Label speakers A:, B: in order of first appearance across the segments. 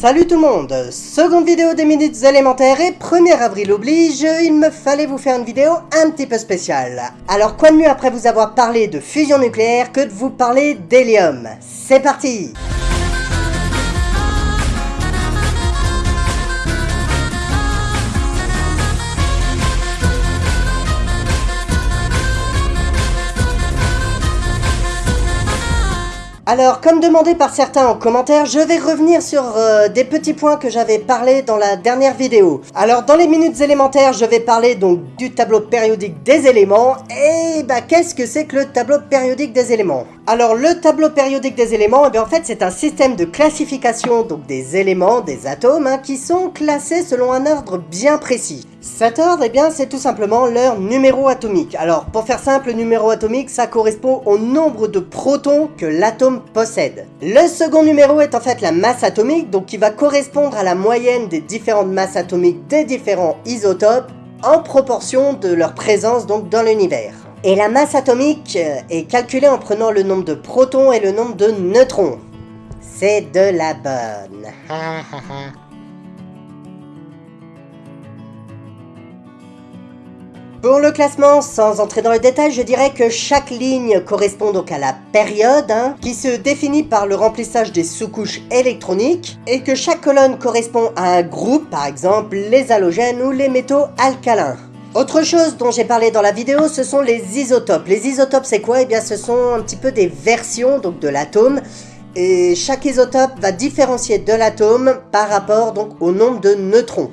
A: Salut tout le monde. Seconde vidéo des minutes élémentaires et 1er avril oblige, il me fallait vous faire une vidéo un petit peu spéciale. Alors quoi de mieux après vous avoir parlé de fusion nucléaire que de vous parler d'hélium? C'est parti Alors, comme demandé par certains en commentaire, je vais revenir sur euh, des petits points que j'avais parlé dans la dernière vidéo. Alors, dans les minutes élémentaires, je vais parler donc du tableau périodique des éléments. Et bah, qu'est-ce que c'est que le tableau périodique des éléments? Alors, le tableau périodique des éléments, eh bien, en fait, c'est un système de classification donc des éléments, des atomes, hein, qui sont classés selon un ordre bien précis. Cet ordre, eh bien, c'est tout simplement leur numéro atomique. Alors, pour faire simple, le numéro atomique, ça correspond au nombre de protons que l'atome possède. Le second numéro est en fait la masse atomique, donc qui va correspondre à la moyenne des différentes masses atomiques des différents isotopes en proportion de leur présence dans l'univers. Et la masse atomique euh, est calculée en prenant le nombre de protons et le nombre de neutrons. C'est de la bonne. Pour le classement, sans entrer dans le détail, je dirais que chaque ligne correspond donc à la période, hein, qui se définit par le remplissage des sous-couches électroniques, et que chaque colonne correspond à un groupe, par exemple les halogènes ou les métaux alcalins. Autre chose dont j'ai parlé dans la vidéo, ce sont les isotopes. Les isotopes, c'est quoi? Eh bien, ce sont un petit peu des versions donc de l'atome, et chaque isotope va différencier de l'atome par rapport au nombre de neutrons.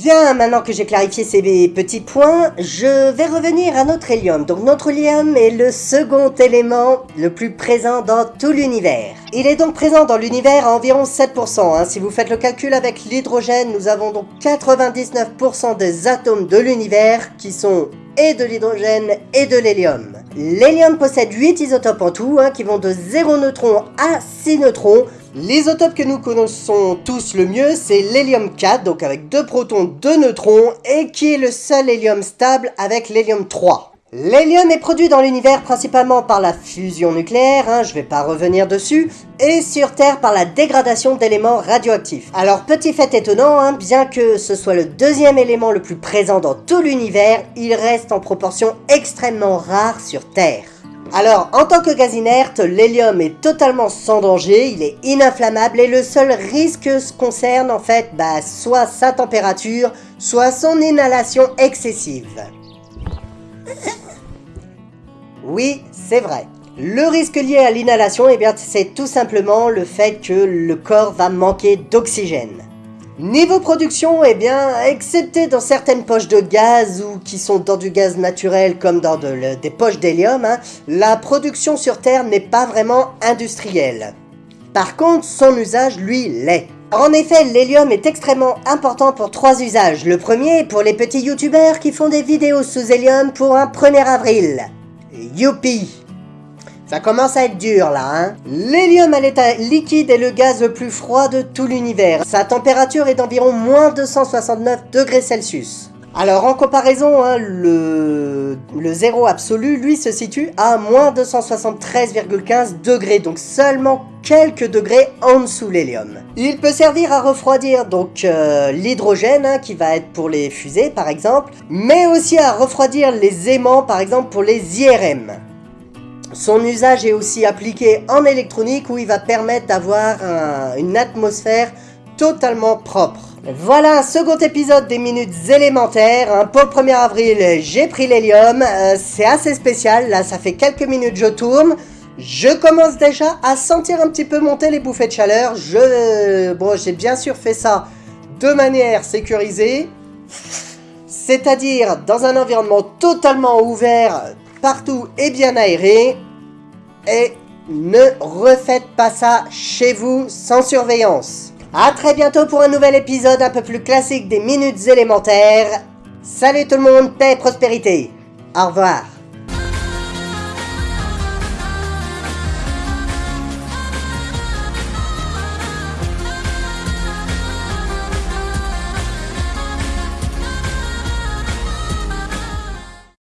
A: Bien, maintenant que j'ai clarifié ces petits points, je vais revenir à notre hélium. Donc notre hélium est le second élément le plus présent dans tout l'univers. Il est donc présent dans l'univers à environ 7%. Hein. Si vous faites le calcul avec l'hydrogène, nous avons donc 99% des atomes de l'univers qui sont et de l'hydrogène et de l'hélium. L'hélium possède 8 isotopes en tout, hein, qui vont de 0 neutrons à 6 neutrons, L'isotope que nous connaissons tous le mieux, c'est l'hélium 4, donc avec 2 protons, 2 neutrons, et qui est le seul hélium stable avec l'hélium 3. L'hélium est produit dans l'univers principalement par la fusion nucléaire, hein, je vais pas revenir dessus, et sur Terre par la dégradation d'éléments radioactifs. Alors petit fait étonnant, hein, bien que ce soit le deuxième élément le plus présent dans tout l'univers, il reste en proportion extrêmement rare sur Terre. Alors, en tant que gaz inerte, l'hélium est totalement sans danger, il est ininflammable et le seul risque concerne en fait bah, soit sa température, soit son inhalation excessive. Oui, c'est vrai. Le risque lié à l'inhalation, eh c'est tout simplement le fait que le corps va manquer d'oxygène. Niveau production, eh bien, excepté dans certaines poches de gaz ou qui sont dans du gaz naturel comme dans des poches d'hélium, hein, la production sur Terre n'est pas vraiment industrielle. Par contre, son usage, lui, l'est. En effet, l'hélium est extrêmement important pour trois usages. Le premier, pour les petits youtubeurs qui font des vidéos sous hélium pour un 1er avril. Youpi ça commence à être dur là, hein L'hélium à l'état liquide est le gaz le plus froid de tout l'univers. Sa température est d'environ moins 269 degrés Celsius. Alors en comparaison, hein, le, zéro absolu, lui, se situe à moins 273,15 degrés, donc seulement quelques degrés en dessous l'hélium. Il peut servir à refroidir donc euh, l'hydrogène, hein, qui va être pour les fusées par exemple, mais aussi à refroidir les aimants par exemple pour les IRM. Son usage est aussi appliqué en électronique où il va permettre d'avoir une atmosphère totalement propre. Voilà un second épisode des minutes élémentaires. Pour le 1er avril, j'ai pris l'hélium. Euh, c'est assez spécial. Là, ça fait quelques minutes que je tourne. Je commence déjà à sentir un petit peu monter les bouffées de chaleur. Je, bon, j'ai bien sûr fait ça de manière sécurisée. C'est-à-dire dans un environnement totalement ouvert, partout et bien aéré. Et ne refaites pas ça chez vous sans surveillance. A très bientôt pour un nouvel épisode un peu plus classique des minutes élémentaires. Salut tout le monde, paix et prospérité. Au revoir.